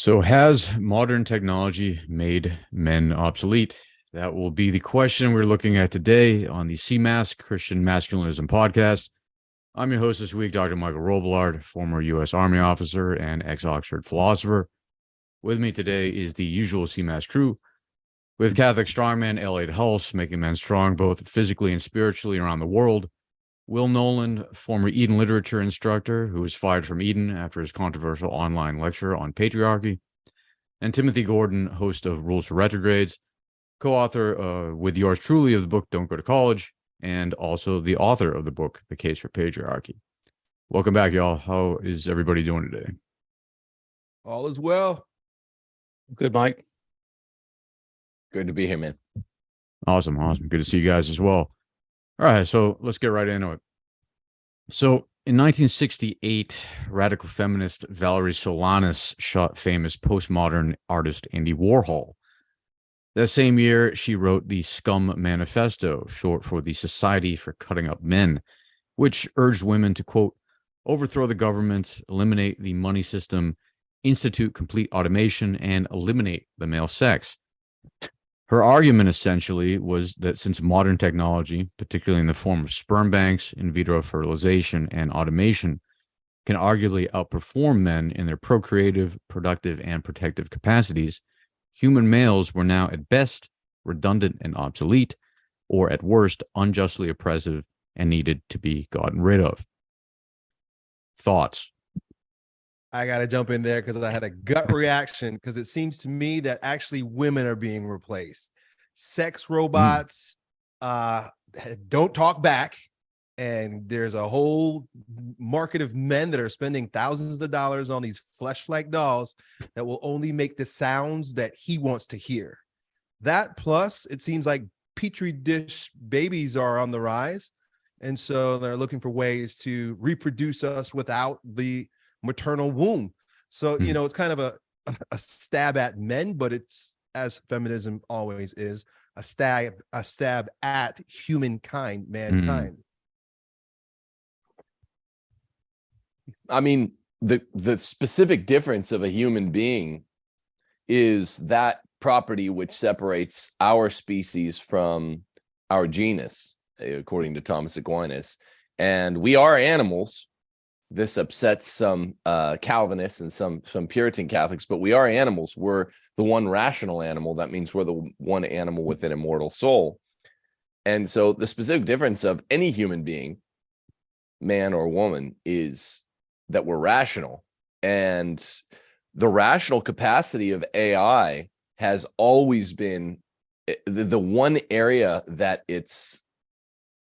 So, has modern technology made men obsolete? That will be the question we're looking at today on the CMAS Christian Masculinism podcast. I'm your host this week, Dr. Michael Robillard, former U.S. Army officer and ex Oxford philosopher. With me today is the usual CMAS crew with Catholic strongman Elliot Hulse, making men strong both physically and spiritually around the world. Will Knowland, former Eton literature instructor who was fired from Eton after his controversial online lecture on patriarchy, and Timothy Gordon, host of Rules for Retrogrades, co author uh, with yours truly of the book Don't Go to College, and also the author of the book The Case for Patriarchy. Welcome back, y'all. How is everybody doing today? All is well. Good, Mike. Good to be here, man. Awesome. Awesome. Good to see you guys as well. All right, so let's get right into it. So in 1968, radical feminist Valerie Solanas shot famous postmodern artist Andy Warhol. That same year, she wrote the Scum Manifesto, short for the Society for Cutting Up Men, which urged women to, quote, overthrow the government, eliminate the money system, institute complete automation, and eliminate the male sex. Her argument essentially was that since modern technology, particularly in the form of sperm banks, in vitro fertilization, and automation, can arguably outperform men in their procreative, productive, and protective capacities, human males were now at best redundant and obsolete, or at worst unjustly oppressive and needed to be gotten rid of. Thoughts? I got to jump in there because I had a gut reaction because it seems to me that actually women are being replaced. Sex hmm. robots mm. uh, don't talk back. And there's a whole market of men that are spending thousands of dollars on these flesh-like dolls that will only make the sounds that he wants to hear. That plus, it seems like petri dish babies are on the rise. And so they're looking for ways to reproduce us without the maternal womb. So, you hmm. know, it's kind of a, a stab at men, but it's as feminism always is a stab, a stab at humankind, hmm. mankind. I mean, the the specific difference of a human being is that property which separates our species from our genus, according to Thomas Aquinas. And we are animals, this upsets some uh, Calvinists and some some Puritan Catholics, but we are animals. We're the one rational animal. That means we're the one animal with an immortal soul. And so the specific difference of any human being, man or woman, is that we're rational. And the rational capacity of AI has always been eh, the, the one area that it's,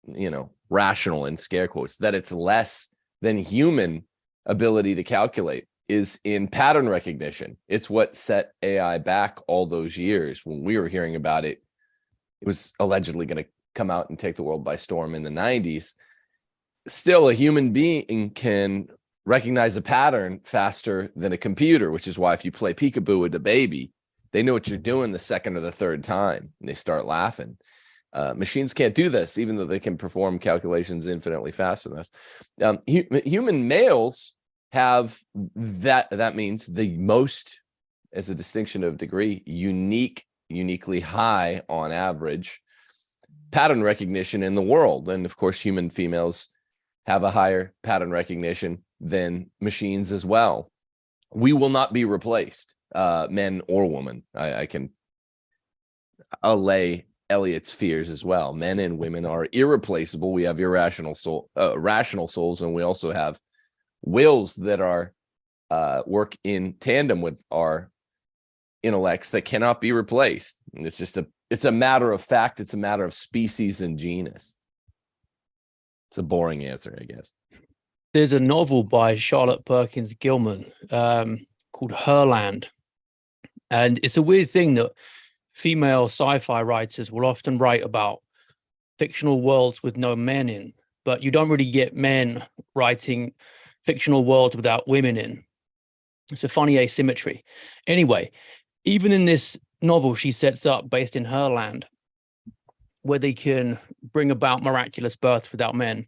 you know, rational in scare quotes, that it's less than human ability to calculate is in pattern recognition. It's what set AI back all those years when we were hearing about it. It was allegedly going to come out and take the world by storm in the 90s. Still, a human being can recognize a pattern faster than a computer, which is why if you play peekaboo with a baby, they know what you're doing the second or the third time and they start laughing. Uh, machines can't do this, even though they can perform calculations infinitely faster than us. Um, hu human males have that. That means the most, as a distinction of degree, unique, uniquely high on average pattern recognition in the world. And of course, human females have a higher pattern recognition than machines as well. We will not be replaced, uh, men or women. I, I can allay Elliot's fears as well. Men and women are irreplaceable. We have irrational soul, uh, rational souls, and we also have wills that are uh, work in tandem with our intellects that cannot be replaced. And it's just a it's a matter of fact. It's a matter of species and genus. It's a boring answer, I guess. There's a novel by Charlotte Perkins Gilman um, called Herland, and it's a weird thing that female sci-fi writers will often write about fictional worlds with no men in, but you don't really get men writing fictional worlds without women in. It's a funny asymmetry. Anyway, even in this novel she sets up based in her land, where they can bring about miraculous births without men.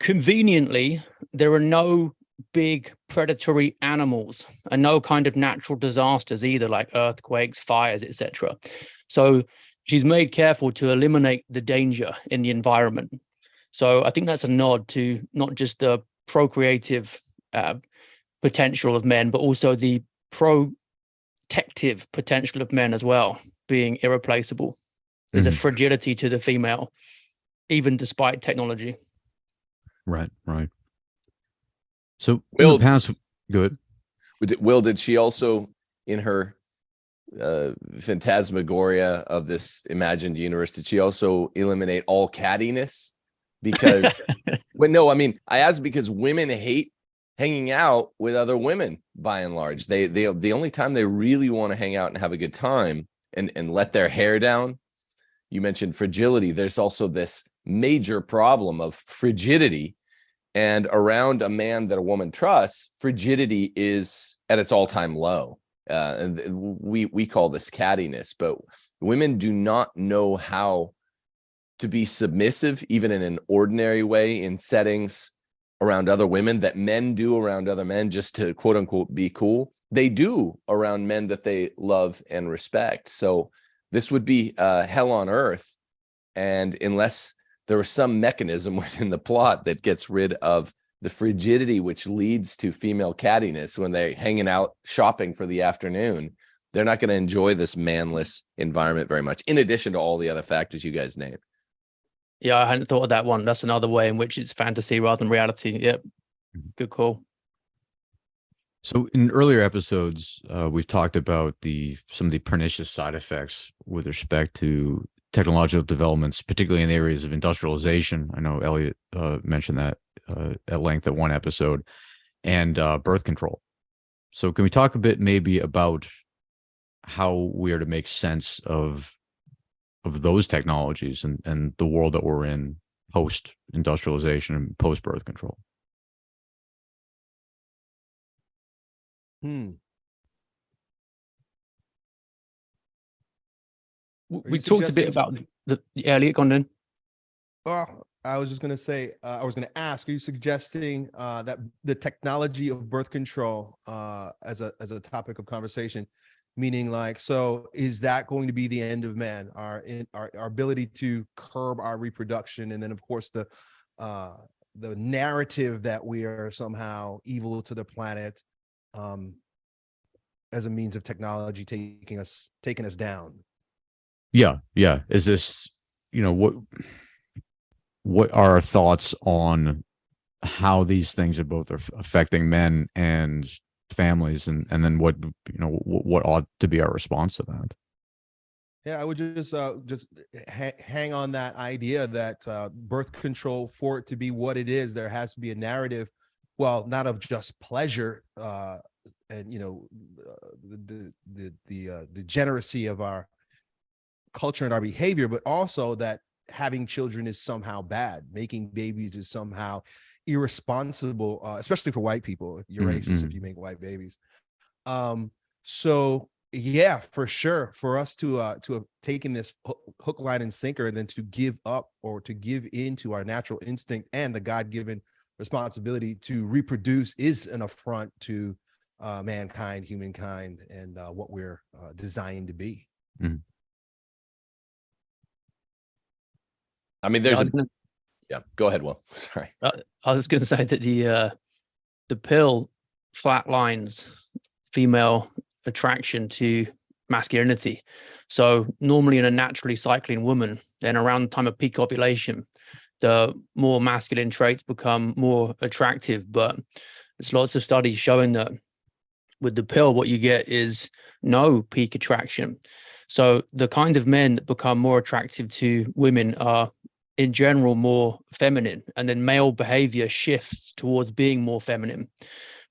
Conveniently, there are no big predatory animals and no kind of natural disasters either, like earthquakes, fires, etc. So she's made careful to eliminate the danger in the environment. So I think that's a nod to not just the procreative uh, potential of men, but also the protective potential of men as well, being irreplaceable. There's Mhm. a fragility to the female, even despite technology. Right, right. So Will- past, good. Will, did she also in her uh phantasmagoria of this imagined universe, did she also eliminate all cattiness? Because when no, I mean, I ask because women hate hanging out with other women by and large. They they the only time they really want to hang out and have a good time and and let their hair down. You mentioned fragility. There's also this major problem of frigidity and around a man that a woman trusts frigidity is at its all-time low. Uh, and we we call this cattiness but women do not know how to be submissive even in an ordinary way in settings around other women that men do around other men just to quote unquote be cool. They do around men that they love and respect. So this would be uh, hell on earth. And unless there was some mechanism within the plot that gets rid of the frigidity which leads to female cattiness when they're hanging out shopping for the afternoon they're not going to enjoy this manless environment very much in addition to all the other factors you guys named Yeah, I hadn't thought of that one. That's another way in which it's fantasy rather than reality. Yep. Mhm. Good call. So in earlier episodes, uh, we've talked about the some of the pernicious side effects with respect to technological developments, particularly in the areas of industrialization. I know Elliot uh, mentioned that uh, at length at one episode, and uh, birth control. So can we talk a bit maybe about how we are to make sense of of those technologies and and the world that we're in post industrialization and post birth control? Hmm. We talked a bit about the the- Elliot Gondon. Well, I was just gonna say, uh, I was gonna ask, are you suggesting uh, that the technology of birth control uh, as a as a topic of conversation, meaning like, so is that going to be the end of man? Our in our, our ability to curb our reproduction, and then of course the uh, the narrative that we are somehow evil to the planet, um, as a means of technology taking us taking us down. Yeah, yeah. Is this, you know, what what are our thoughts on how these things are both aff- affecting men and families and and then what you know what, what ought to be our response to that? Yeah, I would just uh just ha- hang on that idea that uh birth control for it to be what it is, there has to be a narrative, well, not of just pleasure uh and you know uh, the the the the uh, degeneracy of our culture and our behavior, but also that having children is somehow bad, making babies is somehow irresponsible, uh, especially for white people. You're Mm, racist if mm. you make white babies. Um, so yeah, for sure, for us to uh to have taken this hook, line, and sinker, and then to give up or to give in to our natural instinct and the God-given responsibility to reproduce is an affront to uh, mankind, humankind, and uh, what we're uh, designed to be. I mean there's I a yeah go ahead will sorry I was going to say that the uh, the pill flatlines female attraction to masculinity. So normally in a naturally cycling woman, then around the time of peak ovulation, the more masculine traits become more attractive. But there's lots of studies showing that with the pill, what you get is no peak attraction. So the kind of men that become more attractive to women are in general more feminine and then male behavior shifts towards being more feminine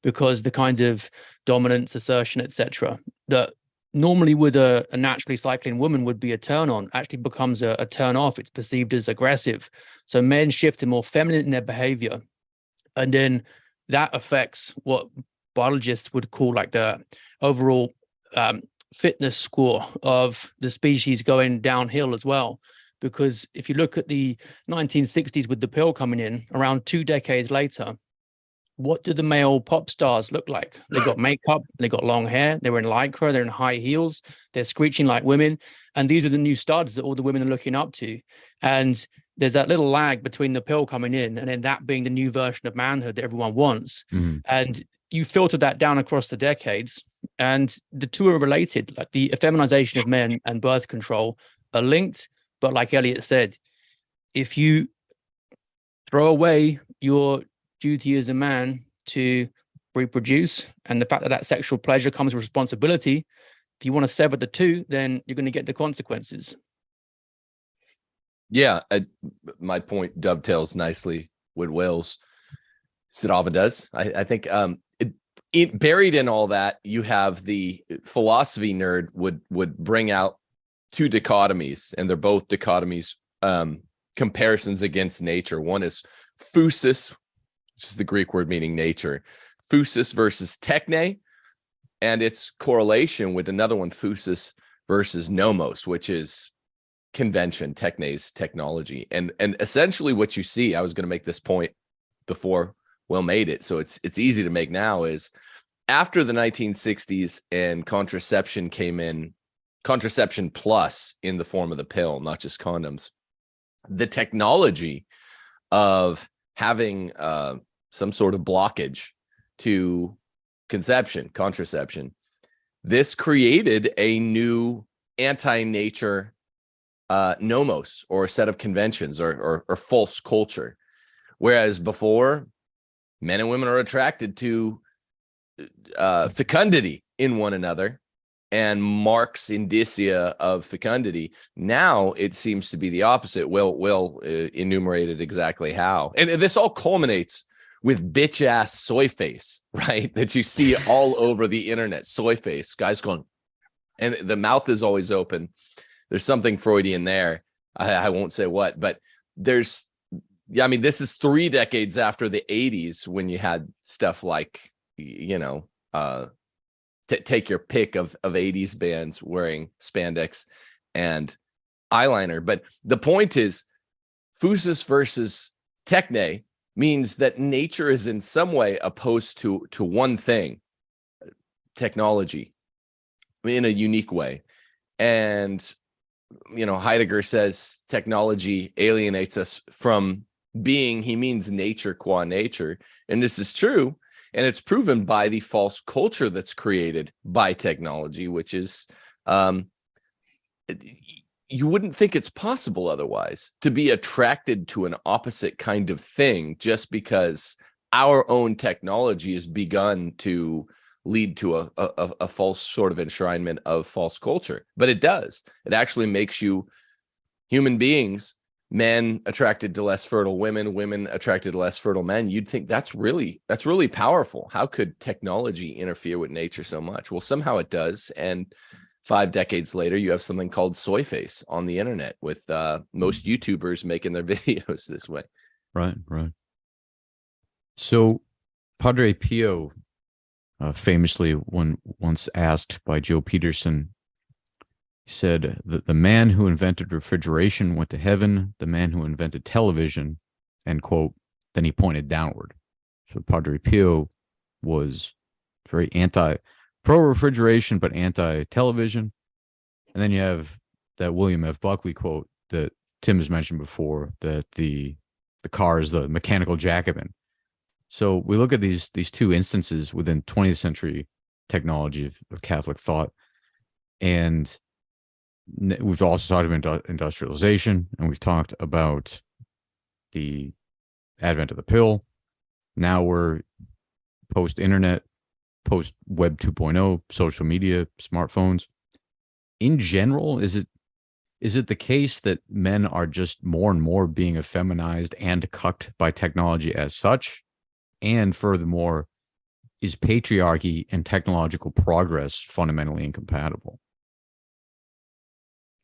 because the kind of dominance assertion etc that normally with a, a naturally cycling woman would be a turn on actually becomes a, a turn off. It's perceived as aggressive. So men shift to more feminine in their behavior and then that affects what biologists would call like the overall um, fitness score of the species going downhill as well because if you look at the 1960s with the pill coming in around two decades later what do the male pop stars look like? They got makeup, they got long hair, they were in lycra, they're in high heels, they're screeching like women. And these are the new studs that all the women are looking up to. And there's that little lag between the pill coming in and then that being the new version of manhood that everyone wants. Mhm. And you filter that down across the decades, and the two are related. Like the effeminization of men and birth control are linked. But like Elliot said, if you throw away your duty as a man to reproduce and the fact that that sexual pleasure comes with responsibility, if you want to sever the two, then you're going to get the consequences. Yeah, I, my point dovetails nicely with Will's. Sidava does. I, I think um, it, it, buried in all that, you have the philosophy nerd would would bring out two dichotomies, and they're both dichotomies um, comparisons against nature. One is phusis, which is the Greek word meaning nature, phusis versus techne, and its correlation with another one, phusis versus nomos, which is convention, technes, technology. And and essentially what you see, I was going to make this point before Will made it, so it's it's easy to make now, is after the 1960s and contraception came in, contraception plus in the form of the pill, not just condoms, the technology of having uh, some sort of blockage to conception, contraception, this created a new anti-nature uh, nomos or a set of conventions or, or, or false culture. Whereas before, men and women are attracted to uh, fecundity in one another and marks indicia of fecundity. Now it seems to be the opposite. Will Will uh, enumerated exactly how, and this all culminates with bitch ass soy face, right? That you see all over the internet. Soy face, guys going, and the mouth is always open. There's something Freudian there. I, I won't say what, but there's yeah, I mean, this is three decades after the 80s when you had stuff like, you know, uh, take your pick of, of 80s bands wearing spandex and eyeliner. But the point is, phusis versus techne means that nature is in some way opposed to, to one thing, technology, in a unique way. And, you know, Heidegger says technology alienates us from being, he means nature qua nature. And this is true. And it's proven by the false culture that's created by technology, which is um, you wouldn't think it's possible otherwise to be attracted to an opposite kind of thing just because our own technology has begun to lead to a, a, a false sort of enshrinement of false culture. But it does. It actually makes you human beings men attracted to less fertile women women attracted to less fertile men you'd think that's really that's really powerful. How could technology interfere with nature so much? Well somehow it does and five decades later you have something called soy face on the internet with uh most youtubers making their videos this way. Right right. So padre pio uh, famously when once asked by joe peterson said that the man who invented refrigeration went to heaven, the man who invented television, end quote. Then he pointed downward. So Padre Pio was very anti pro refrigeration, but anti television. And then you have that William F. Buckley quote that Tim has mentioned before that the the car is the mechanical Jacobin. So we look at these these two instances within 20th century technology of, of Catholic thought, and we've also talked about industrialization and we've talked about the advent of the pill. Now we're post internet, post web 2.0, social media, smartphones. In general, is it is it the case that men are just more and more being effeminized and cucked by technology as such? And furthermore, is patriarchy and technological progress fundamentally incompatible?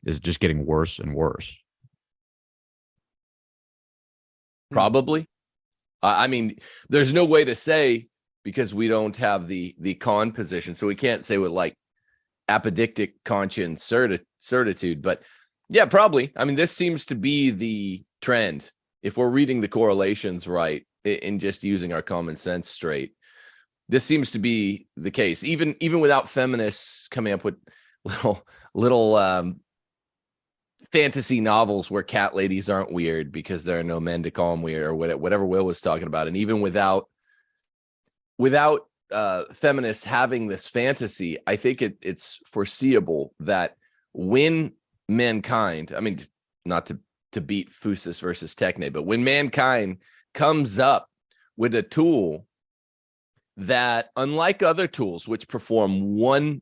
Is just getting worse and worse. Probably. I mean, there's no way to say because we don't have the the con position, so we can't say with like apodictic conscience certi certitude. But yeah, probably. I mean, this seems to be the trend. If we're reading the correlations right, i- in just using our common sense straight. This seems to be the case, even even without feminists coming up with little little um fantasy novels where cat ladies aren't weird because there are no men to call them weird or whatever Will was talking about. And even without without uh feminists having this fantasy, I think it it's foreseeable that when mankind, I mean, not to to beat Phusis versus Techne, but when mankind comes up with a tool that, unlike other tools, which perform one,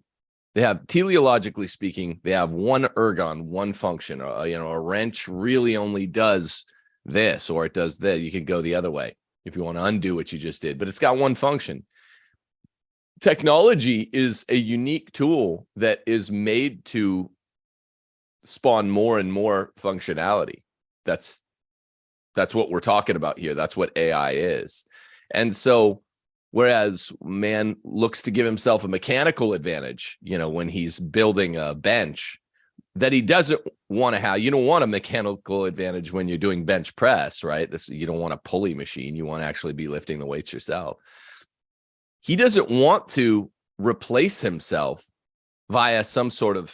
they have teleologically speaking, they have one ergon, one function. Uh, you know, a wrench really only does this, or it does that. You can go the other way if you want to undo what you just did, but it's got one function. Technology is a unique tool that is made to spawn more and more functionality. That's that's what we're talking about here. That's what AI is. And so whereas man looks to give himself a mechanical advantage, you know, when he's building a bench that he doesn't want to have, you don't want a mechanical advantage when you're doing bench press, right? This you don't want a pulley machine. You want to actually be lifting the weights yourself. He doesn't want to replace himself via some sort of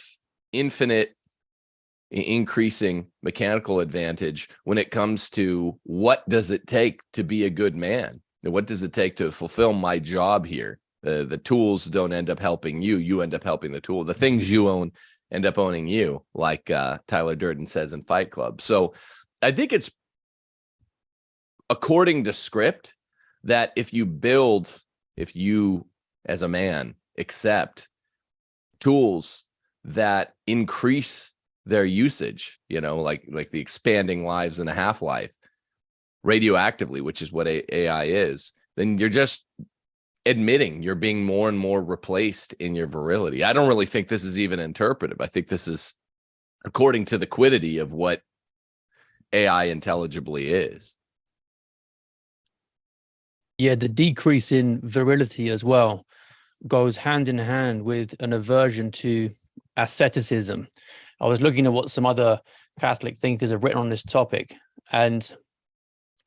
infinite increasing mechanical advantage when it comes to what does it take to be a good man what does it take to fulfill my job here? The the tools don't end up helping you you end up helping the tool. The things you own end up owning you like uh tyler durden says in fight club. So i think it's according to script that if you build if you as a man accept tools that increase their usage you know like like the expanding lives and a half-life radioactively which is what ai is then you're just admitting you're being more and more replaced in your virility. I don't really think this is even interpretive. I think this is according to the quiddity of what ai intelligibly is. Yeah, the decrease in virility as well goes hand in hand with an aversion to asceticism. I was looking at what some other Catholic thinkers have written on this topic and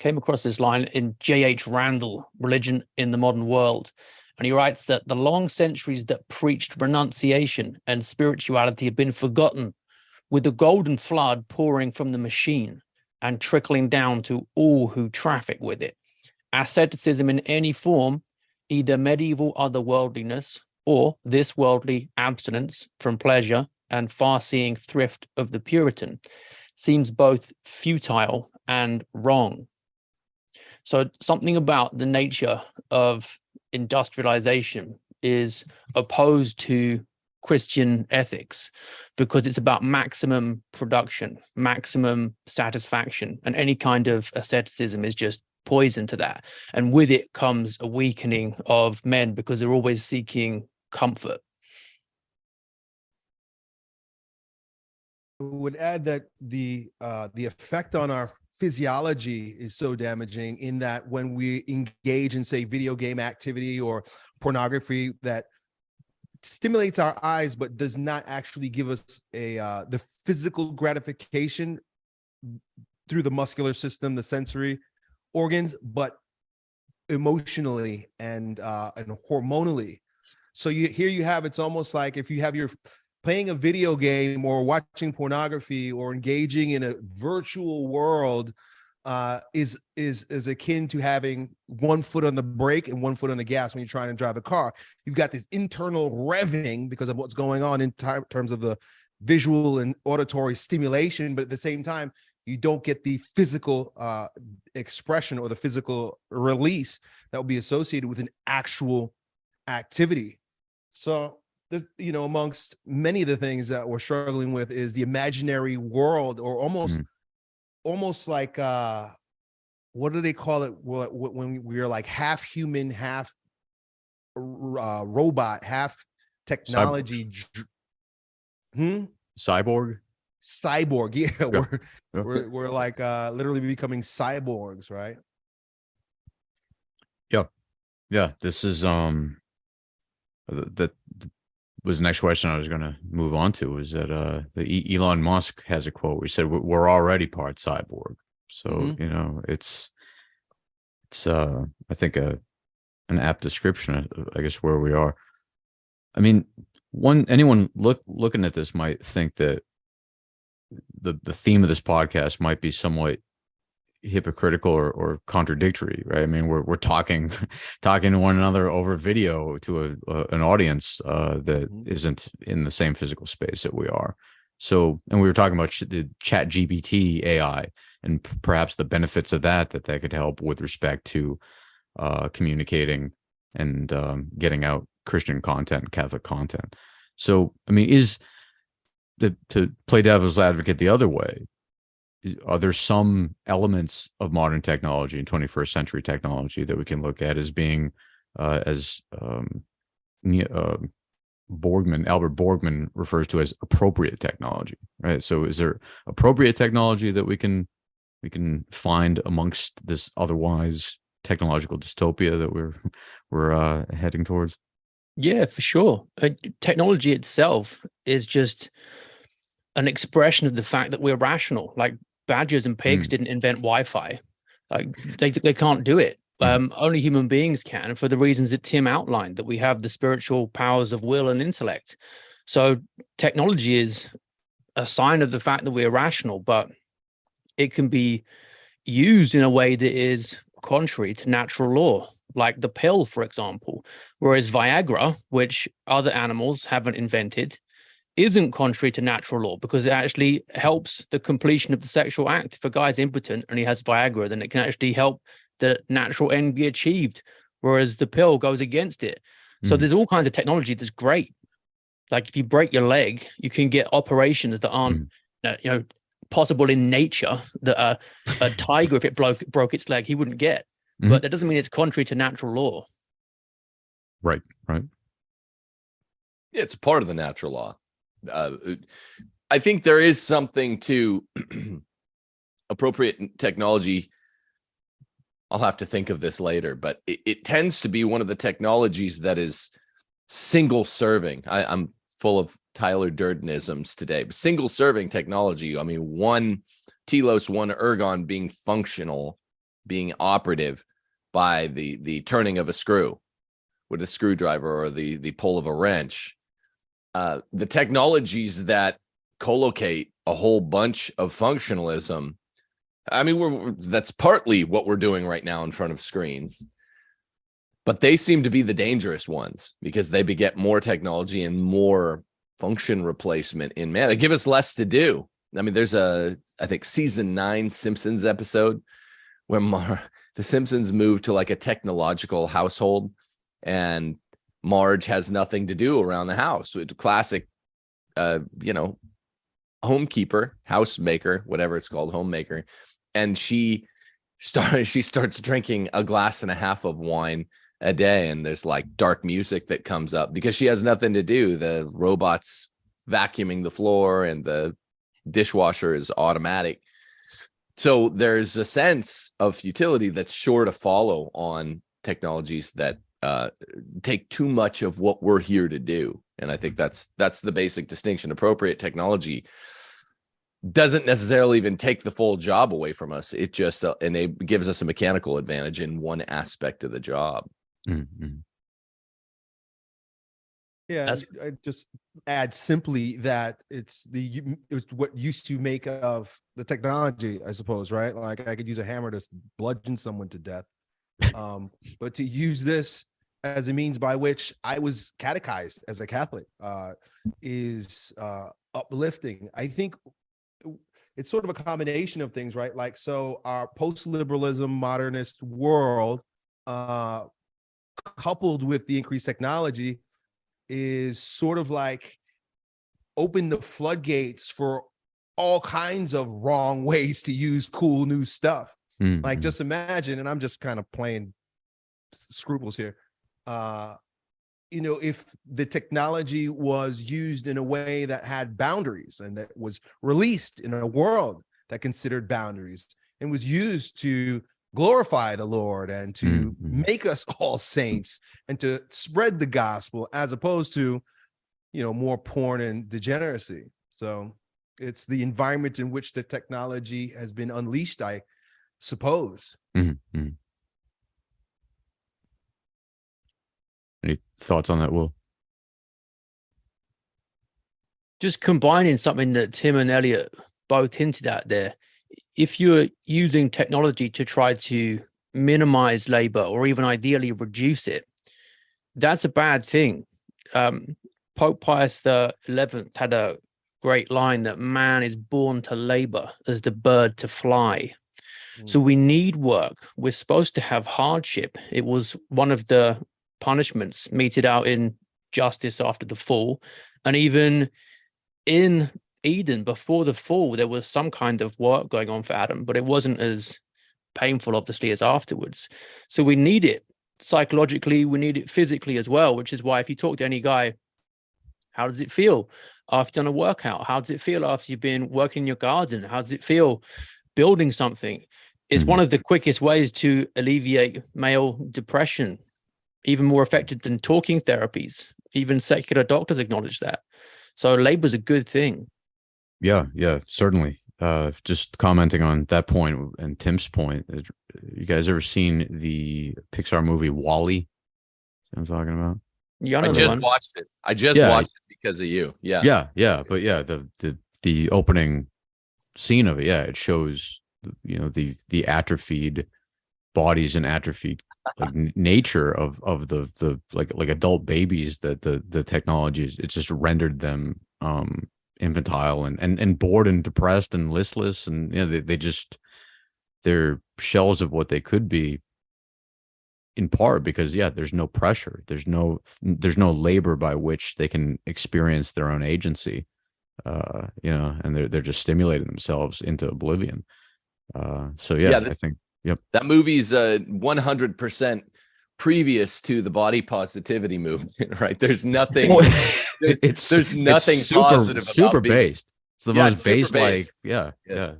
came across this line in J.H. Randall, Religion in the Modern World. And he writes that the long centuries that preached renunciation and spirituality have been forgotten, with the golden flood pouring from the machine and trickling down to all who traffic with it asceticism in any form, either medieval otherworldliness or this worldly abstinence from pleasure and far-seeing thrift of the Puritan, seems both futile and wrong. So something about the nature of industrialization is opposed to Christian ethics because it's about maximum production, maximum satisfaction, and any kind of asceticism is just poison to that. And with it comes a weakening of men because they're always seeking comfort. I would add that the uh, the effect on our physiology is so damaging in that when we engage in say video game activity or pornography that stimulates our eyes but does not actually give us a uh, the physical gratification through the muscular system the sensory organs but emotionally and uh and hormonally. So you here you have it's almost like if you have your playing a video game or watching pornography or engaging in a virtual world uh, is is is akin to having one foot on the brake and one foot on the gas when you're trying to drive a car. You've got this internal revving because of what's going on in terms of the visual and auditory stimulation, but at the same time, you don't get the physical uh, expression or the physical release that will be associated with an actual activity. So the, you know, amongst many of the things that we're struggling with is the imaginary world or almost, Mhm. almost like, uh, what do they call it? Wh- wh- When we're like half human, half uh, robot, half technology. dr- Hmm? Cyborg. Cyborg. Yeah. We're, Yeah. we're, we're like, uh, literally becoming cyborgs, right? Yeah, Yeah. this is um th- that th- was the next question I was going to move on to was that uh the E- Elon Musk has a quote. We said "We're- already part cyborg. So, Mhm. you know, it's it's uh I think a an apt description of I guess where we are. I mean, one anyone look looking at this might think that the the theme of this podcast might be somewhat hypocritical or, or contradictory, right? I mean, we're we're talking talking to one another over video to a, a an audience uh, that Mhm. isn't in the same physical space that we are. So, and we were talking about the Chat GPT AI and perhaps the benefits of that that that could help with respect to uh, communicating and um, getting out Christian content, Catholic content. So, I mean, is the to play devil's advocate the other way? Are there some elements of modern technology and 21st century technology that we can look at as being, uh, as um, uh, Borgmann, Albert Borgmann refers to as appropriate technology, right? So, is there appropriate technology that we can we can find amongst this otherwise technological dystopia that we're we're uh, heading towards? Yeah, for sure. Uh, technology itself is just an expression of the fact that we're rational. Like badgers and pigs Mm. didn't invent Wi-Fi. Like they they can't do it. Mm. Um, only human beings can, for the reasons that Tim outlined, that we have the spiritual powers of will and intellect. So technology is a sign of the fact that we're rational, but it can be used in a way that is contrary to natural law, like the pill, for example. Whereas Viagra, which other animals haven't invented, isn't contrary to natural law because it actually helps the completion of the sexual act. If a guy's impotent and he has Viagra, then it can actually help the natural end be achieved. Whereas the pill goes against it. So Mhm. there's all kinds of technology that's great. Like if you break your leg, you can get operations that aren't, uh, you know, possible in nature that a, a tiger, if it broke broke its leg, he wouldn't get. Mhm. But that doesn't mean it's contrary to natural law. Right, right. Yeah, it's a part of the natural law. Uh, I think there is something to appropriate technology. I'll have to think of this later, but it, it tends to be one of the technologies that is single serving. I, I'm full of Tyler Durdenisms today, but single serving technology. I mean, one telos, one ergon being functional, being operative by the the turning of a screw with a screwdriver or the the pull of a wrench. Uh, the technologies that collocate a whole bunch of functionalism. I mean, we're that's partly what we're doing right now in front of screens, but they seem to be the dangerous ones because they beget more technology and more function replacement in man. They give us less to do. I mean, there's a I think season nine Simpsons episode where Mar- the Simpsons move to like a technological household and Marge has nothing to do around the house. Classic, uh, you know, homekeeper, housemaker, whatever it's called, homemaker. And she started, she starts drinking a glass and a half of wine a day. And there's like dark music that comes up because she has nothing to do. The robot's vacuuming the floor and the dishwasher is automatic. So there's a sense of futility that's sure to follow on technologies that uh, take too much of what we're here to do. And I think that's that's the basic distinction. Appropriate technology doesn't necessarily even take the full job away from us. It just uh, and it gives us a mechanical advantage in one aspect of the job. Mm, mm. Yeah, That's- I just add simply that it's the it's what used to make of the technology, I suppose, right? Like I could use a hammer to bludgeon someone to death, um, but to use this as a means by which I was catechized as a Catholic uh, is uh, uplifting. I think it's sort of a combination of things, right? Like so, our post-liberalism modernist world, uh, coupled with the increased technology is sort of like open the floodgates for all kinds of wrong ways to use cool new stuff. Mm, Like mm. just imagine, and I'm just kind of playing scruples here. Uh, you know, if the technology was used in a way that had boundaries and that was released in a world that considered boundaries and was used to glorify the Lord and to Mhm. make us all saints and to spread the gospel as opposed to, you know, more porn and degeneracy. So it's the environment in which the technology has been unleashed, I suppose. Mhm, mhm. Any thoughts on that, Will? just combining something that Tim and Elliot both hinted at there. If you're using technology to try to minimize labor or even ideally reduce it, that's a bad thing. Um, Pope Pius the Eleventh had a great line that man is born to labor as the bird to fly. So we need work. We're supposed to have hardship. It was one of the punishments meted out in justice after the fall. And even in Eden before the fall, there was some kind of work going on for Adam, but it wasn't as painful, obviously, as afterwards. So we need it psychologically, we need it physically as well, which is why if you talk to any guy, how does it feel after done a workout? How does it feel after you've been working in your garden? How does it feel building something? It's Mhm. one of the quickest ways to alleviate male depression, even more effective than talking therapies. Even secular doctors acknowledge that. So labor's a good thing. Yeah, yeah, certainly. Uh, just commenting on that point and Tim's point. uh, You guys ever seen the Pixar movie WALL-E? I'm talking about. You I know the just one. watched it. I just Yeah. watched it because of you. Yeah. Yeah, yeah, but yeah, the the the opening scene of it, yeah, it shows you know the the atrophied bodies and atrophied like nature of of the the like like adult babies that the the technology is it just rendered them um infantile and and and bored and depressed and listless and you know they, they just they're shells of what they could be. In part because yeah there's no pressure there's no there's no labor by which they can experience their own agency uh you know and they're they're just stimulating themselves into oblivion. Uh so yeah, Yeah, i this- think That movie's uh 100% previous to the body positivity movement, right? There's nothing there's, it's there's it's nothing super positive super being, based. It's the Yeah, most it's super based like yeah Yeah. yeah.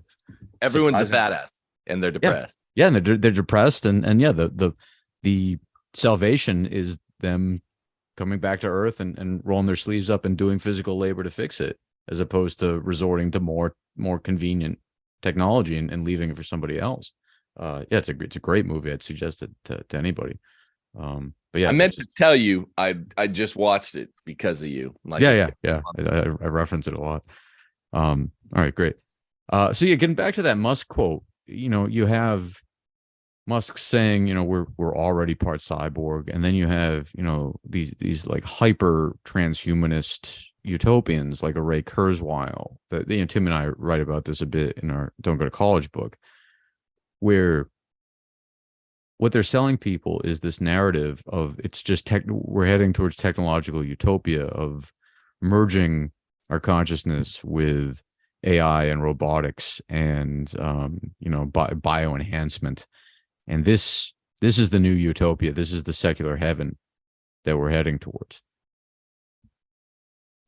Everyone's a badass and they're depressed. yeah and they're, they're depressed and and yeah the the the salvation is them coming back to earth and, and rolling their sleeves up and doing physical labor to fix it as opposed to resorting to more more convenient technology and, and leaving it for somebody else uh yeah it's a it's a great movie i'd suggest it to, to anybody. Um but yeah I meant to tell you I I just watched it because of you. Like yeah yeah yeah I, I, I reference it a lot. Um all right great. Uh so yeah getting back to that musk quote you know you have musk saying you know we're we're already part cyborg and then you have you know these these like hyper transhumanist utopians like a ray kurzweil that you know tim and i write about this a bit in our don't go to college book where what they're selling people is this narrative of it's just tech we're heading towards technological utopia of merging our consciousness with AI and robotics and um, you know bi- bio enhancement, and this this is the new utopia. This is the secular heaven that we're heading towards.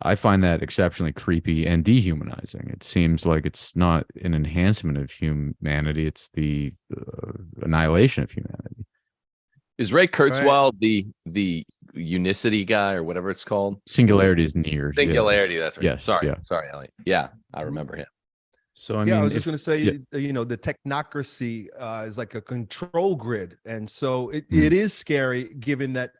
I find that exceptionally creepy and dehumanizing. It seems like it's not an enhancement of humanity; it's the uh, annihilation of humanity. Is Ray Kurzweil the the unicity guy or whatever it's called? Singularity is near. yeah. Singularity, that's right. Yes, Sorry, yeah. sorry, Elliot. Yeah, I remember him. So I yeah, mean, I was just going to say, yeah. uh, you know, the technocracy uh, is like a control grid, and so it, Mm. it is scary, given that,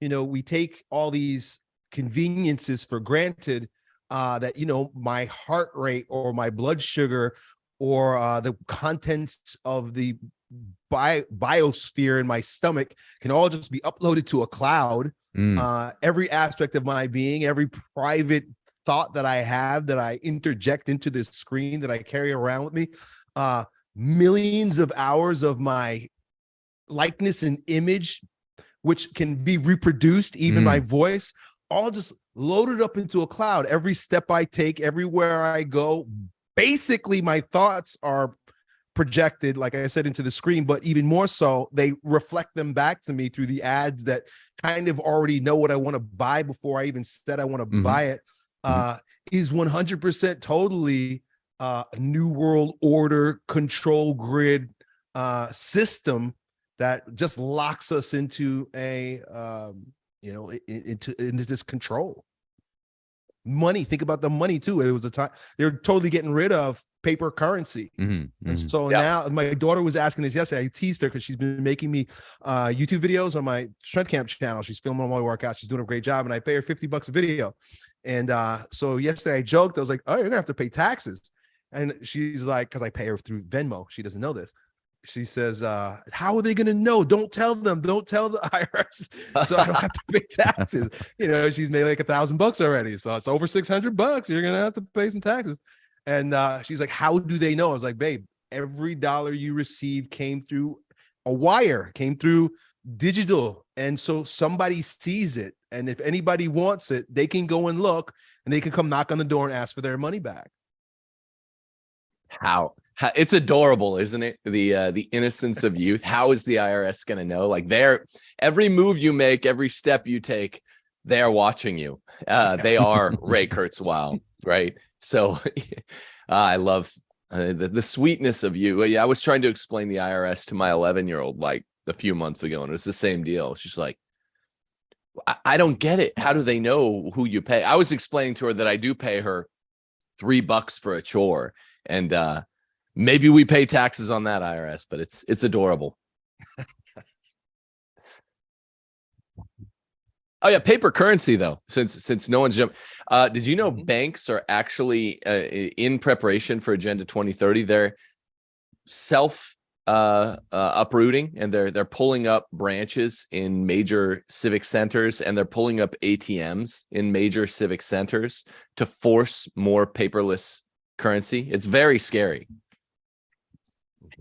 you know, we take all these conveniences for granted. Uh, that you know, my heart rate or my blood sugar or uh, the contents of the bi- biosphere in my stomach can all just be uploaded to a cloud Mm, uh, every aspect of my being, every private thought that I have that I interject into this screen that I carry around with me, uh, millions of hours of my likeness and image, which can be reproduced, even my voice, all just loaded up into a cloud. Every step I take, everywhere I go, basically my thoughts are projected like i said into the screen but even more so they reflect them back to me through the ads that kind of already know what I want to buy before I even said I want to Mhm. buy it, uh, is 100% totally uh, a new world order control grid uh, system that just locks us into a, um, you know, i- i- into, into this control. Money, think about the money too. It was a time they're totally getting rid of paper currency. Mhm, And mhm. so Yeah. now my daughter was asking this yesterday. I teased her because she's been making me uh, YouTube videos on my strength camp channel. She's filming all my workouts. She's doing a great job, and I pay her 50 bucks a video. And uh, so yesterday I joked, I was like, Oh, you're gonna have to pay taxes. And she's like, because I pay her through Venmo. She doesn't know this. She says, uh, How are they gonna know? Don't tell them, don't tell the IRS. So I don't have to pay taxes. You know, she's made like a thousand bucks already. So it's over 600 bucks. You're gonna have to pay some taxes. And uh, she's like, How do they know? I was like, Babe, every dollar you receive came through a wire, came through digital. And so somebody sees it. And if anybody wants it, they can go and look and they can come knock on the door and ask for their money back. how it's adorable isn't it? The uh the innocence of youth. How is the irs going to know? Like they're every move you make every step you take they're watching you. Uh they are ray kurzweil right? So uh, i love uh, the, the sweetness of you. Yeah i was trying to explain the irs to my 11 year old like a few months ago and it was the same deal. She's like I, I don't get it. How do they know who you pay? I was explaining to her that i do pay her three bucks for a chore and uh maybe we pay taxes on that irs but it's it's adorable. Oh yeah paper currency though since since no one's jumped uh did you know Mhm. banks are actually uh, in preparation for agenda 2030 they're self uh, uh uprooting and they're they're pulling up branches in major civic centers and they're pulling up atms in major civic centers to force more paperless currency? It's very scary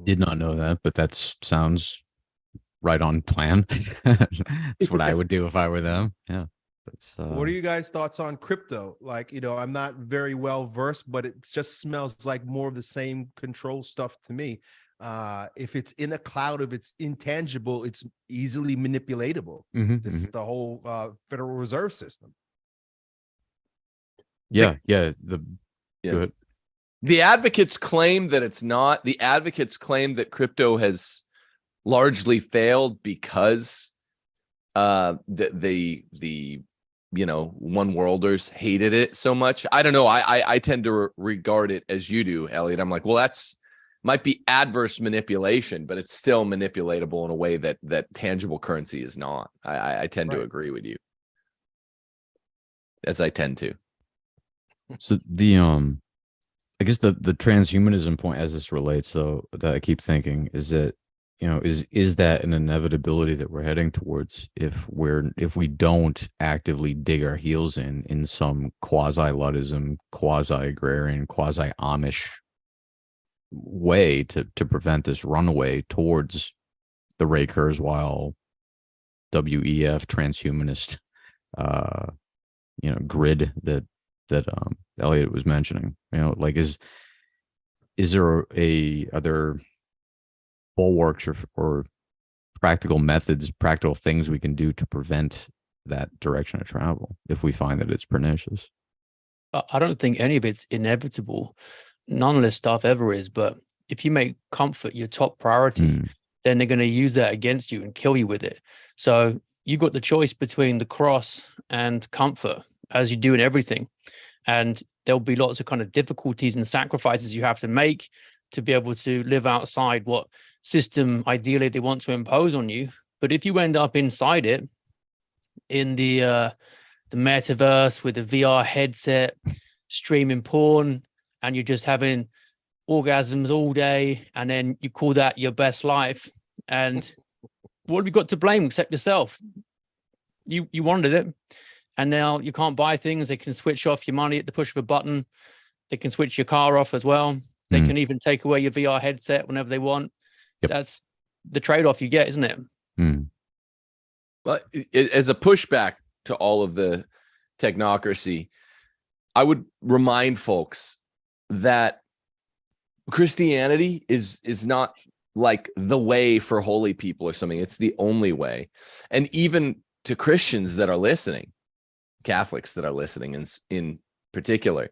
Did not know that, but that sounds right on plan. That's what I would do if I were them. Yeah. That's uh, what are you guys' thoughts on crypto? Like, you know, I'm not very well versed, but it just smells like more of the same control stuff to me. Uh, if it's in a cloud, if it's intangible, it's easily manipulatable. mhm, This mhm. is the whole uh, Federal Reserve System. yeah, yeah. The Yeah. The advocates claim that it's not the advocates claim that crypto has largely failed because uh the the the you know one worlders hated it so much. I don't know. I i, I tend to re- regard it as you do elliot. I'm like well that's might be adverse manipulation but it's still manipulatable in a way that that tangible currency is not. I i, I tend to agree with you. As i tend to. So the um, I guess the the transhumanism point as this relates though that I keep thinking is that you know is is that an inevitability that we're heading towards if we're if we don't actively dig our heels in in some quasi luddism, quasi agrarian, quasi Amish way to to prevent this runaway towards the Ray Kurzweil WEF transhumanist uh you know grid that that um Elliot was mentioning. You know, like is is there a are there bulwarks or or practical methods, practical things we can do to prevent that direction of travel if we find that it's pernicious? I don't think any of it's inevitable. None of this stuff ever is. But if you make comfort your top priority, Mm, then they're going to use that against you and kill you with it. So you got the choice between the cross and comfort, as you do in everything. And there'll be lots of kind of difficulties and sacrifices you have to make to be able to live outside what system ideally they want to impose on you. But if you end up inside it, in the uh, the metaverse with a VR headset, streaming porn, and you're just having orgasms all day, and then you call that your best life. And what have you got to blame except yourself? You you wanted it, and now you can't buy things. They can switch off your money at the push of a button. They can switch your car off as well. They Mm. can even take away your VR headset whenever they want. Yep. That's the trade-off you get, isn't it? mm, But i- i- as a pushback to all of the technocracy, I would remind folks that Christianity is is not like the way for holy people or something. It's the only way. And even to Christians that are listening, Catholics that are listening in in particular,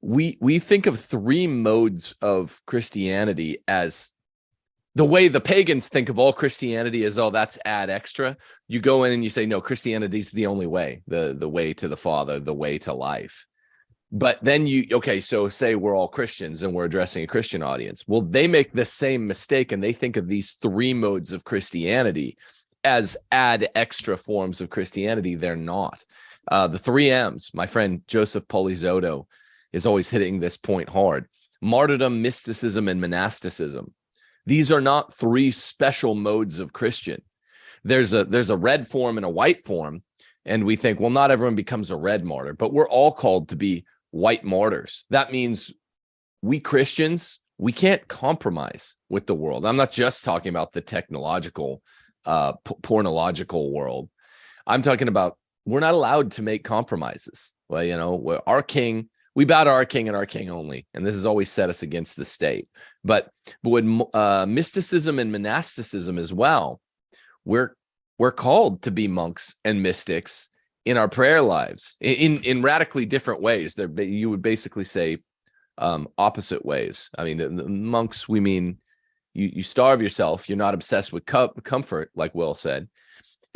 we we think of three modes of Christianity as the way the pagans think of all Christianity is, oh that's ad extra. You go in and you say no christianity is the only way the the way to the father the way to life. But then you okay so say we're all christians and we're addressing a christian audience. Well they make the same mistake and they think of these three modes of christianity as ad extra forms of christianity. They're not uh, the three m's my friend joseph polizotto is always hitting this point hard martyrdom mysticism and monasticism these are not three special modes of christian there's a there's a red form and a white form and we think well not everyone becomes a red martyr but we're all called to be white martyrs. That means we Christians, we can't compromise with the world. I'm not just talking about the technological, uh, pornological world. I'm talking about we're not allowed to make compromises. Well, you know, our king, we bow to our king and our king only, and this has always set us against the state. But but with uh, mysticism and monasticism as well, we're we're called to be monks and mystics in our prayer lives in in radically different ways there you would basically say um opposite ways i mean the, the monks we mean you you starve yourself you're not obsessed with co comfort like will said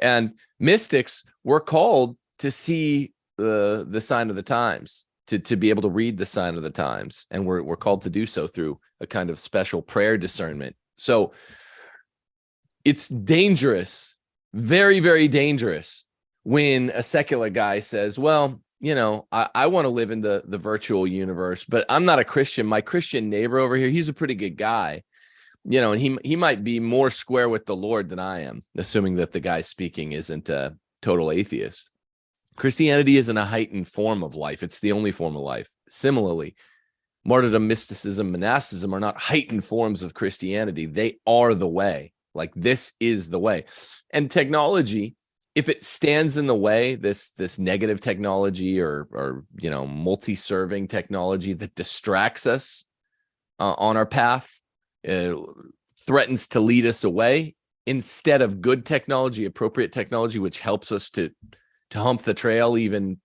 and mystics were called to see the the sign of the times to to be able to read the sign of the times and we're, we're called to do so through a kind of special prayer discernment so it's dangerous very very dangerous when a secular guy says, well, you know, I, I want to live in the, the virtual universe, but I'm not a Christian. My Christian neighbor over here, he's a pretty good guy, you know, and he, he might be more square with the Lord than I am, assuming that the guy speaking isn't a total atheist. Christianity isn't a heightened form of life. It's the only form of life. Similarly, martyrdom, mysticism, monasticism are not heightened forms of Christianity. They are the way. Like this is the way. And technology if it stands in the way this this negative technology or or you know multi-serving technology that distracts us uh, on our path uh, threatens to lead us away instead of good technology appropriate technology which helps us to to hump the trail even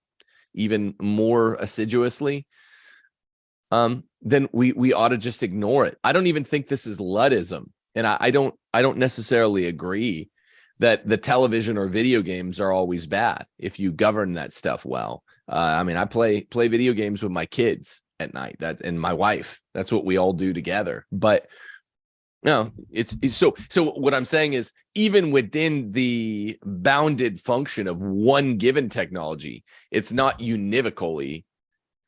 even more assiduously um then we we ought to just ignore it i don't even think this is luddism and i, I don't i don't necessarily agree that the television or video games are always bad if you govern that stuff well. Uh, I mean, I play play video games with my kids at night that and my wife. That's what we all do together. But no, it's, it's so so what I'm saying is even within the bounded function of one given technology, it's not univocally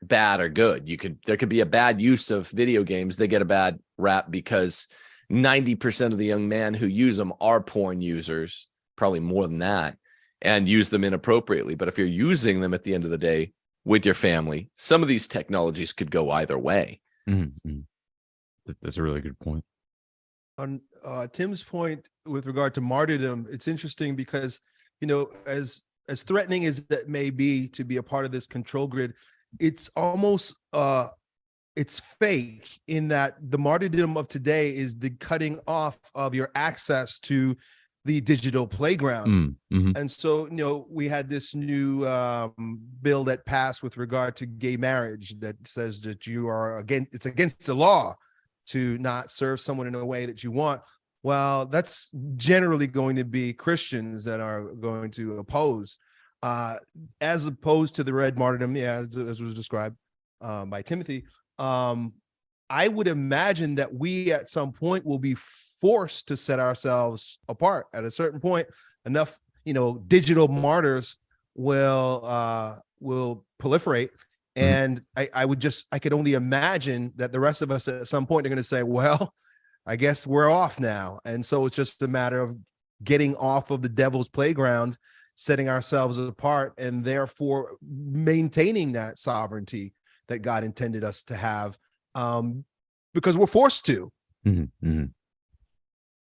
bad or good. You could there could be a bad use of video games. They get a bad rap because 90% of the young men who use them are porn users, probably more than that, and use them inappropriately. But if you're using them at the end of the day with your family, some of these technologies could go either way. Mm -hmm. That's a really good point. On uh, Tim's point with regard to martyrdom, it's interesting because, you know, as as threatening as that may be to be a part of this control grid, it's almost uh, it's fake in that the martyrdom of today is the cutting off of your access to the digital playground. Mm, mm-hmm. And so, you know, we had this new um, bill that passed with regard to gay marriage that says that you are again, it's against the law to not serve someone in a way that you want. Well, that's generally going to be Christians that are going to oppose, uh, as opposed to the red martyrdom, yeah, as, as was described um, by Timothy um, I would imagine that we at some point will be forced to set ourselves apart at a certain point. Enough, you know, digital martyrs will uh, will proliferate. Mm-hmm. And I, I would just, I could only imagine that the rest of us at some point are going to say, well, I guess we're off now. And so it's just a matter of getting off of the devil's playground, setting ourselves apart, and therefore maintaining that sovereignty that God intended us to have um, because we're forced to. Mm -hmm, mm -hmm.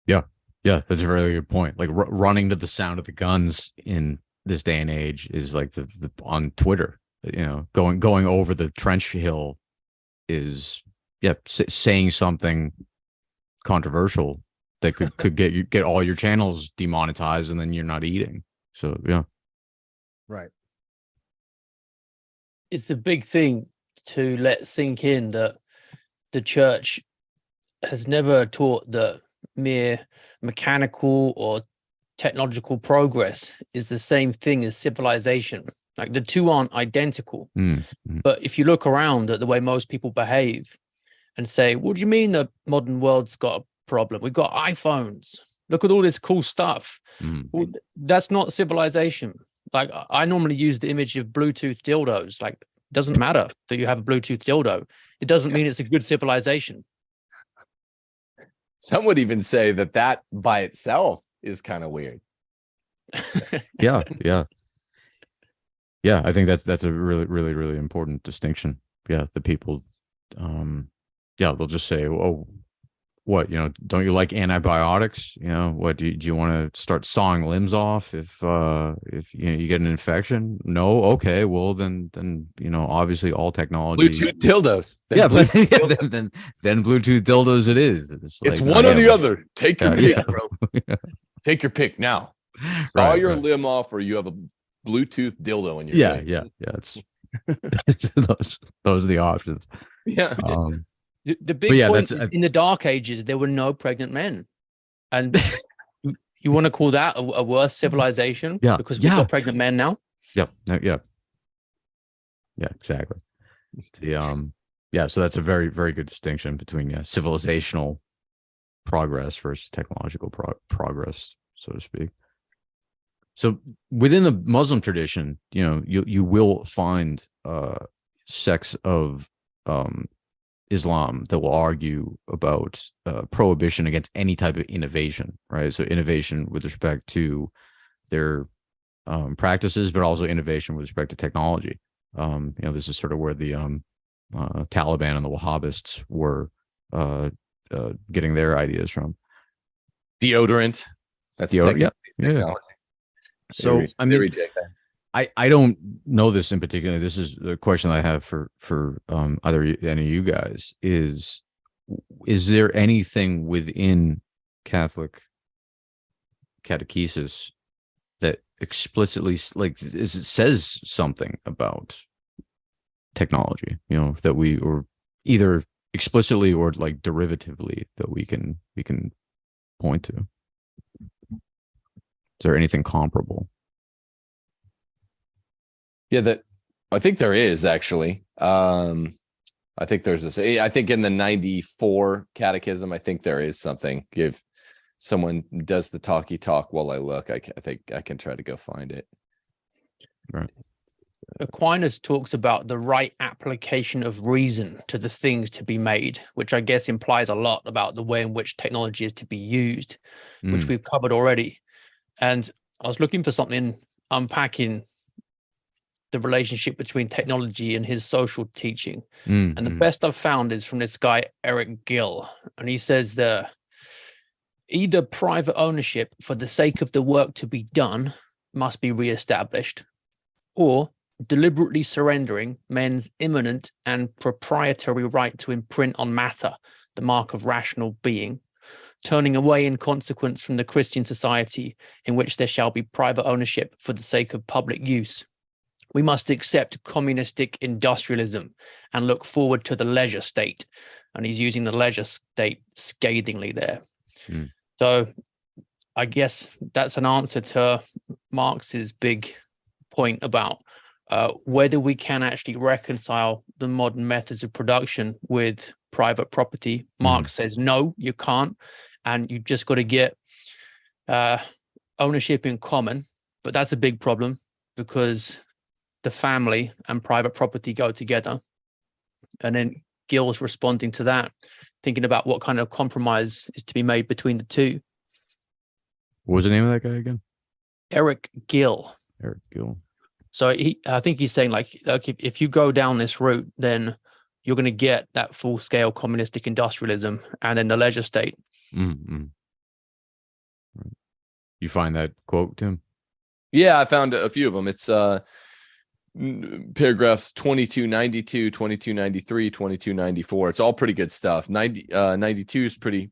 Yeah, yeah, that's a very good point. Like running to the sound of the guns in this day and age is like the, the on Twitter, you know, going going over the trench hill is yeah saying something controversial that could could get you get all your channels demonetized and then you're not eating. So yeah, right. It's a big thing to let sink in that the church has never taught that mere mechanical or technological progress is the same thing as civilization. Like the two aren't identical. Mm, mm. But if you look around at the way most people behave and say, what do you mean the modern world's got a problem? We've got iPhones. Look at all this cool stuff. mm. Well, that's not civilization. Like I- I normally use the image of Bluetooth dildos. Like it doesn't matter that you have a Bluetooth dildo. It doesn't mean it's a good civilization. Some would even say that that by itself is kind of weird. yeah yeah yeah i think that's that's a really really really important distinction yeah the people um yeah they'll just say oh what you know don't you like antibiotics you know what do you, do you want to start sawing limbs off if uh if you, know, you get an infection no okay well then then you know obviously all technology Bluetooth dildos. Then yeah, but Bluetooth dildos. then, then then bluetooth dildos it is it's, it's like, one yeah, or the other. Take your Yeah, pick, yeah. bro. Take your pick now. Saw Right, your right. limb off, or you have a Bluetooth dildo in your yeah face. yeah yeah it's those, those are the options yeah. um The, the big yeah, point that's- is in the dark ages, there were no pregnant men. And you- you want to call that a, a worse civilization? Yeah, Because we've yeah. got pregnant men now. Yep. no, Yeah. Yeah, exactly. The um yeah, so that's a very, very good distinction between yeah, civilizational progress versus technological pro- progress, so to speak. So within the Muslim tradition, you know, you you will find uh sects of um Islam that will argue about uh, prohibition against any type of innovation, right? So innovation with respect to their um, practices, but also innovation with respect to technology. Um, you know, this is sort of where the um, uh, Taliban and the Wahhabists were uh, uh, getting their ideas from. Deodorant. That's Deodorant, yeah, yeah. So They I mean, reject that. I I don't know this in particular. This is the question I have for for um, either any of you guys is is there anything within Catholic catechesis that explicitly like is it says something about technology you know that we or either explicitly or like derivatively that we can we can point to there anything comparable Yeah, that I think there is actually. Um, I think there's this. I think in the 94 catechism, I think there is something. If someone does the talky talk while I look, I, I think I can try to go find it. Right. Aquinas talks about the right application of reason to the things to be made, which I guess implies a lot about the way in which technology is to be used, which Mm, we've covered already. And I was looking for something unpacking the relationship between technology and his social teaching. mm, And the mm. best I've found is from this guy, Eric Gill. And he says that either private ownership for the sake of the work to be done must be reestablished, or deliberately surrendering men's imminent and proprietary right to imprint on matter the mark of rational being, turning away in consequence from the Christian society in which there shall be private ownership for the sake of public use. We must accept communistic industrialism and look forward to the leisure state. And he's using the leisure state scathingly there. Hmm. So I guess that's an answer to Marx's big point about uh, whether we can actually reconcile the modern methods of production with private property. Marx says, no, you can't. And you've just got to get uh, ownership in common. But that's a big problem because the family and private property go together. And then Gill's responding to that, thinking about what kind of compromise is to be made between the two. what was the name of that guy again Eric Gill. eric gill So he, I think he's saying like, like if, if you go down this route, then you're going to get that full scale communistic industrialism and then the leisure state. Mm, mm. Right. You find that quote, Tim? Yeah, I found a few of them. It's uh paragraphs 2292, 2293, 2294. It's all pretty good stuff. 90 uh 92 is pretty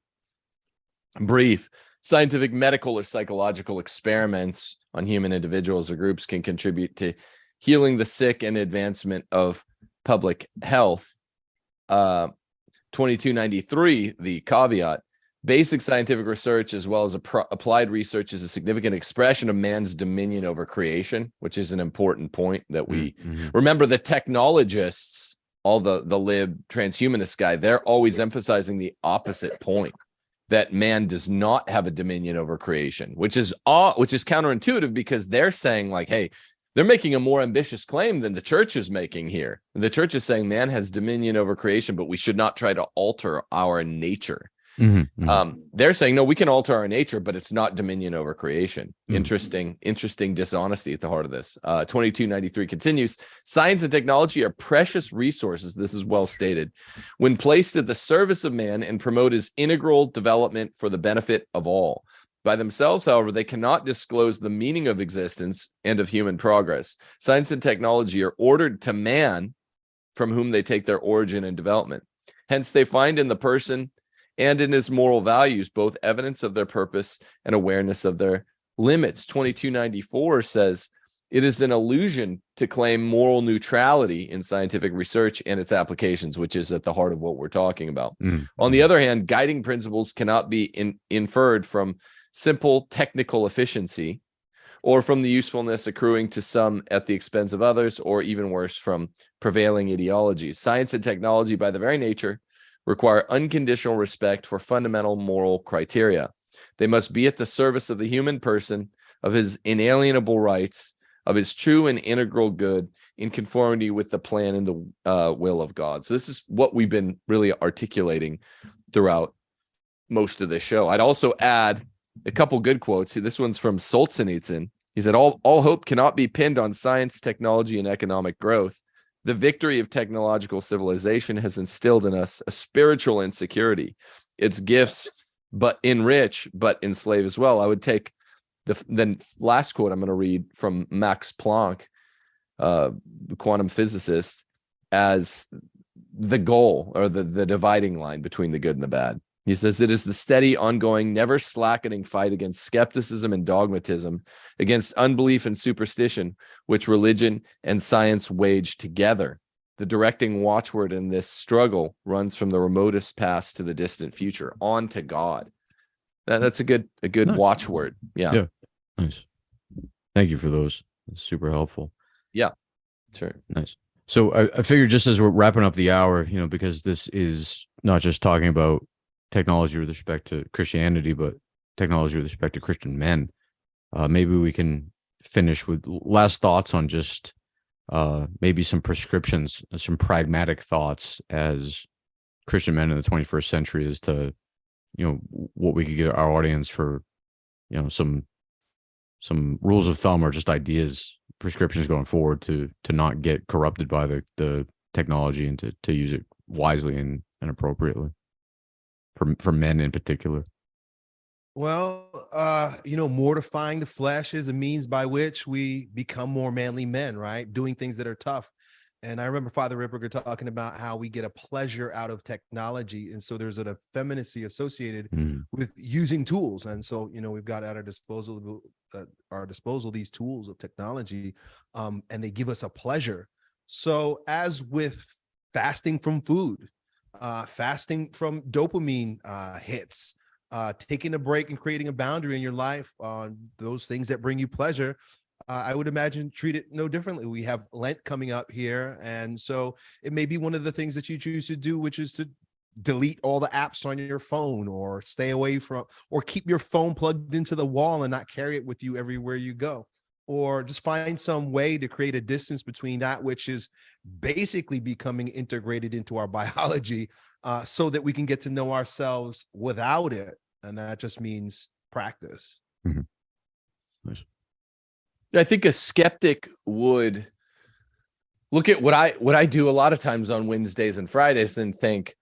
brief. Scientific, medical, or psychological experiments on human individuals or groups can contribute to healing the sick and advancement of public health. Uh 2293, the caveat Basic scientific research, as well as applied research, is a significant expression of man's dominion over creation, which is an important point that we Mhm. remember. The technologists, all the the lib transhumanist guy, they're always emphasizing the opposite point that man does not have a dominion over creation, which is uh, which is counterintuitive because they're saying like, hey, they're making a more ambitious claim than the church is making here. The church is saying man has dominion over creation, but we should not try to alter our nature. Mhm. Mhm. Um, they're saying no, we can alter our nature, but it's not dominion over creation. Mm. Interesting, interesting dishonesty at the heart of this. Uh, 2293 continues. Science and technology are precious resources. This is well stated. When placed at the service of man and promote his integral development for the benefit of all. By themselves, however, they cannot disclose the meaning of existence and of human progress. Science and technology are ordered to man from whom they take their origin and development. Hence, they find in the person and in his moral values both evidence of their purpose and awareness of their limits. 2294 says it is an illusion to claim moral neutrality in scientific research and its applications, which is at the heart of what we're talking about. Mhm. On the other hand, guiding principles cannot be in, inferred from simple technical efficiency or from the usefulness accruing to some at the expense of others, or even worse, from prevailing ideologies. Science and technology, by the very nature, require unconditional respect for fundamental moral criteria. They must be at the service of the human person, of his inalienable rights, of his true and integral good, in conformity with the plan and the uh, will of God. So, this is what we've been really articulating throughout most of the show. I'd also add a couple good quotes. See, this one's from Solzhenitsyn. He said, all, all hope cannot be pinned on science, technology, and economic growth. The victory of technological civilization has instilled in us a spiritual insecurity. Its gifts, but enrich, but enslave as well. I would take the then last quote I'm going to read from Max Planck, uh, quantum physicist, as the goal or the, the dividing line between the good and the bad. He says it is the steady, ongoing, never slackening fight against skepticism and dogmatism, against unbelief and superstition, which religion and science wage together. The directing watchword in this struggle runs from the remotest past to the distant future, on to God. That, that's a good a good Nice. watchword. Yeah, Yeah. Nice. Thank you for those. That's super helpful. Yeah. Sure. Nice. So I, I figured just as we're wrapping up the hour, you know, because this is not just talking about technology with respect to Christianity, but technology with respect to Christian men, uh, maybe we can finish with last thoughts on just uh, maybe some prescriptions, uh, some pragmatic thoughts as Christian men in the 21st century as to, you know, what we could get our audience for, you know, some some rules of thumb or just ideas prescriptions going forward to to not get corrupted by the the technology and to to use it wisely and, and appropriately for for men in particular Well, uh, you know, mortifying the flesh is a means by which we become more manly men, right? Doing things that are tough. And I remember Father Ripperger talking about how we get a pleasure out of technology. And so there's an effeminacy associated Mm, with using tools. And so, you know, we've got at our disposal uh, our disposal these tools of technology, um, and they give us a pleasure. So, as with fasting from food, uh, fasting from dopamine uh, hits, uh, taking a break and creating a boundary in your life on those things that bring you pleasure. Uh, I would imagine treat it no differently. We have Lent coming up here, and so it may be one of the things that you choose to do, which is to delete all the apps on your phone or stay away from or keep your phone plugged into the wall and not carry it with you everywhere you go or just find some way to create a distance between that which is basically becoming integrated into our biology uh, so that we can get to know ourselves without it and that just means practice. I think a skeptic would look at what I what I do a lot of times on Wednesdays and Fridays and think,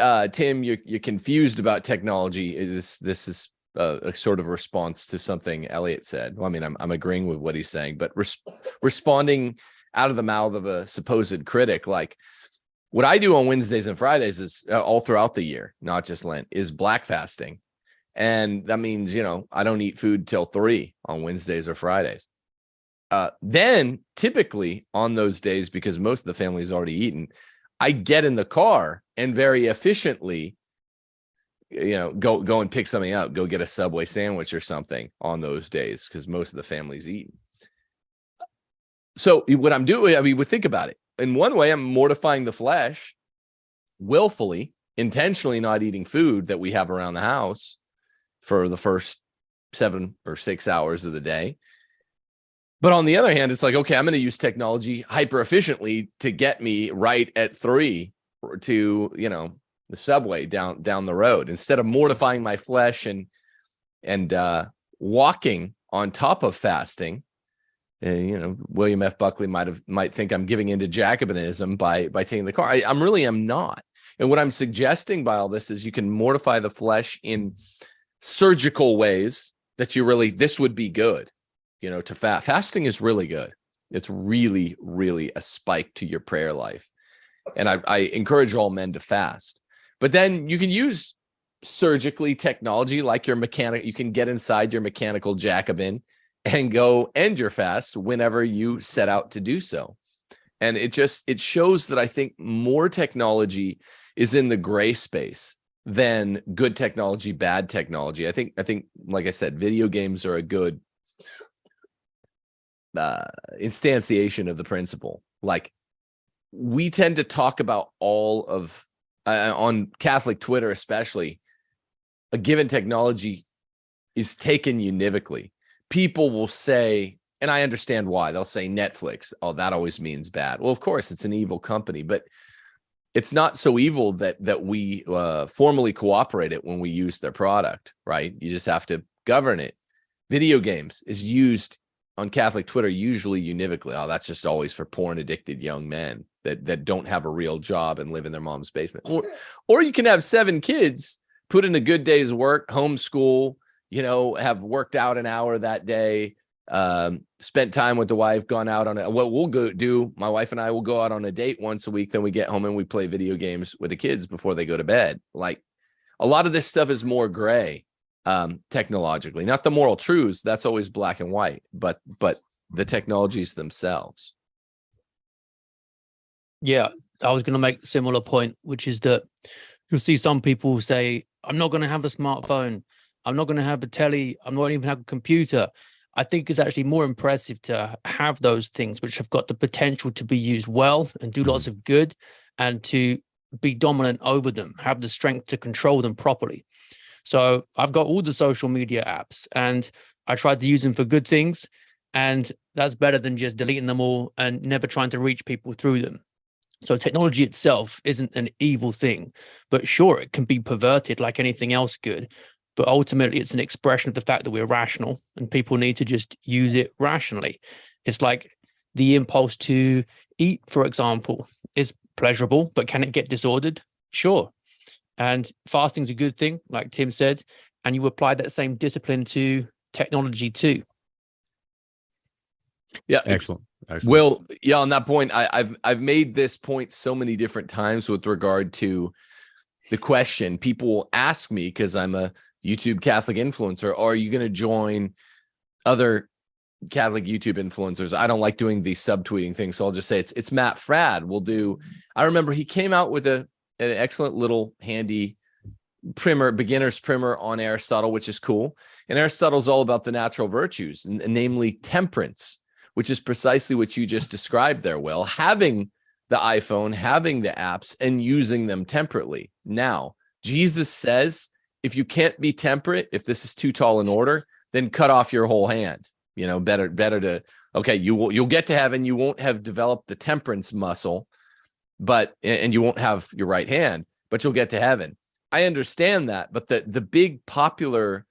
uh, Tim, you're you're confused about technology. This this is a, a sort of response to something Elliot said. Well, I mean, I'm I'm agreeing with what he's saying, but res- responding out of the mouth of a supposed critic, like what I do on Wednesdays and Fridays is uh, all throughout the year, not just Lent, is black fasting. And that means, you know, I don't eat food till three on Wednesdays or Fridays. Uh, then typically on those days, because most of the family's already eaten, I get in the car and very efficiently you know, go go and pick something up, go get a Subway sandwich or something on those days because most of the family's eating. So what I'm doing, I mean, we think about it. In one way, I'm mortifying the flesh, willfully, intentionally not eating food that we have around the house for the first seven or six hours of the day. But on the other hand, it's like, okay, I'm going to use technology hyper efficiently to get me right at three to, you know, the subway down down the road. Instead of mortifying my flesh and and uh walking on top of fasting and you know william f. Buckley might have might think i'm giving into jacobinism by by taking the car. I, i'm really am not. And what i'm suggesting by all this is you can mortify the flesh in surgical ways that you really this would be good you know to fast fasting is really good. It's really really a spike to your prayer life. And I, I encourage all men to fast but then you can use surgically technology like your mechanic. You can get inside your mechanical Jacobin and go end your fast whenever you set out to do so. And it just it shows that I think more technology is in the gray space than good technology, bad technology. I think I think like I said, video games are a good uh, instantiation of the principle. Like we tend to talk about all of uh, on Catholic Twitter, especially, a given technology is taken univocally. People will say, and I understand why they'll say Netflix. Oh, that always means bad. Well, of course, it's an evil company, but it's not so evil that that we uh, formally cooperate it when we use their product, right? You just have to govern it. Video games is used on Catholic Twitter usually univocally. Oh, that's just always for porn addicted young men that that don't have a real job and live in their mom's basement. Or or you can have seven kids, put in a good day's work, homeschool, you know, have worked out an hour that day, um, spent time with the wife, gone out on a, what we'll go do. My wife and I will go out on a date once a week. Then we get home and we play video games with the kids before they go to bed. Like a lot of this stuff is more gray um, technologically, not the moral truths. That's always black and white, but but the technologies themselves. Yeah, I was going to make a similar point, which is that you'll see some people say, I'm not going to have a smartphone. I'm not going to have a telly. I'm not even have a computer. I think it's actually more impressive to have those things which have got the potential to be used well and do lots mm. of good and to be dominant over them, have the strength to control them properly. So I've got all the social media apps and I tried to use them for good things. And that's better than just deleting them all and never trying to reach people through them. So technology itself isn't an evil thing, but sure, it can be perverted like anything else good. But ultimately, it's an expression of the fact that we're rational and people need to just use it rationally. It's like the impulse to eat, for example, is pleasurable, but can it get disordered? Sure. And fasting is a good thing, like Tim said, and you apply that same discipline to technology too. Yeah, Excellent. Excellent. Well, yeah, on that point, I, I've I've made this point so many different times with regard to the question. People will ask me because I'm a YouTube Catholic influencer, are you going to join other Catholic YouTube influencers? I don't like doing the subtweeting thing, so I'll just say it's it's Matt Fradd. We'll do. I remember he came out with a an excellent little handy primer, beginner's primer on Aristotle, which is cool. And Aristotle's all about the natural virtues, namely temperance which is precisely what you just described there, Will, having the iPhone, having the apps and using them temperately. Now, Jesus says, if you can't be temperate, if this is too tall an order, then cut off your whole hand. You know, better, better to, okay, you will, you'll get to heaven. You won't have developed the temperance muscle, but, and you won't have your right hand, but you'll get to heaven. I understand that, but the, the big popular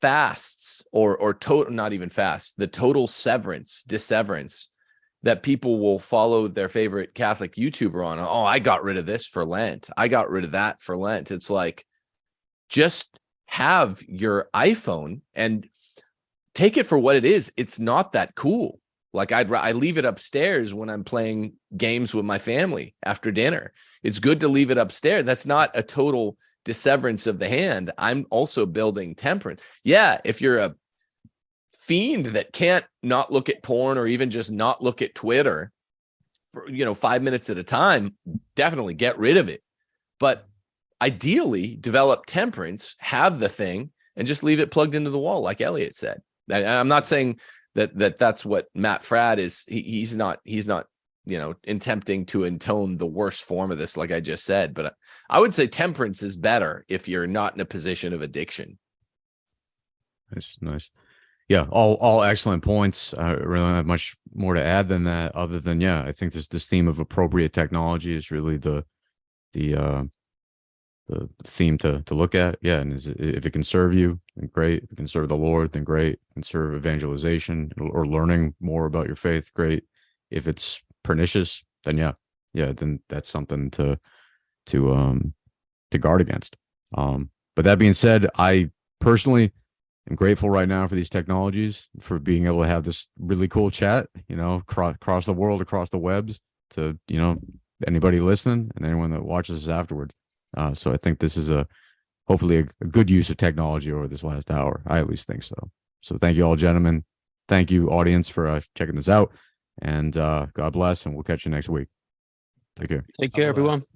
fasts or or total not even fast the total severance disseverance that people will follow their favorite catholic youtuber on oh i got rid of this for lent. I got rid of that for lent. It's like just have your iphone and take it for what it is. It's not that cool. Like i'd i leave it upstairs when i'm playing games with my family after dinner. It's good to leave it upstairs. That's not a total disseverance of the hand, I'm also building temperance. Yeah, if you're a fiend that can't not look at porn or even just not look at Twitter for, you know, five minutes at a time, definitely get rid of it. But ideally develop temperance, have the thing, and just leave it plugged into the wall, like Elliot said. And I'm not saying that that that's what Matt Fradd is. He, he's not. He's not. You know, attempting to intone the worst form of this, like I just said. But I would say temperance is better if you're not in a position of addiction. Nice, nice. Yeah, all all excellent points. I really don't have much more to add than that, other than yeah, I think this this theme of appropriate technology is really the the uh the theme to to look at. Yeah, and is it, if it can serve you, then great. If it can serve the Lord, then great. Can serve evangelization or learning more about your faith, great. If it's pernicious, then yeah, yeah, then that's something to to um to guard against. Um, but that being said, I personally am grateful right now for these technologies for being able to have this really cool chat, you know, across, across the world, across the webs to, you know, anybody listening and anyone that watches this afterwards. Uh, so I think this is a hopefully a, a good use of technology over this last hour. I at least think so. So thank you all, gentlemen. Thank you, audience, for uh, checking this out. And uh, God bless, and we'll catch you next week. Take care. Take care, everyone. Otherwise-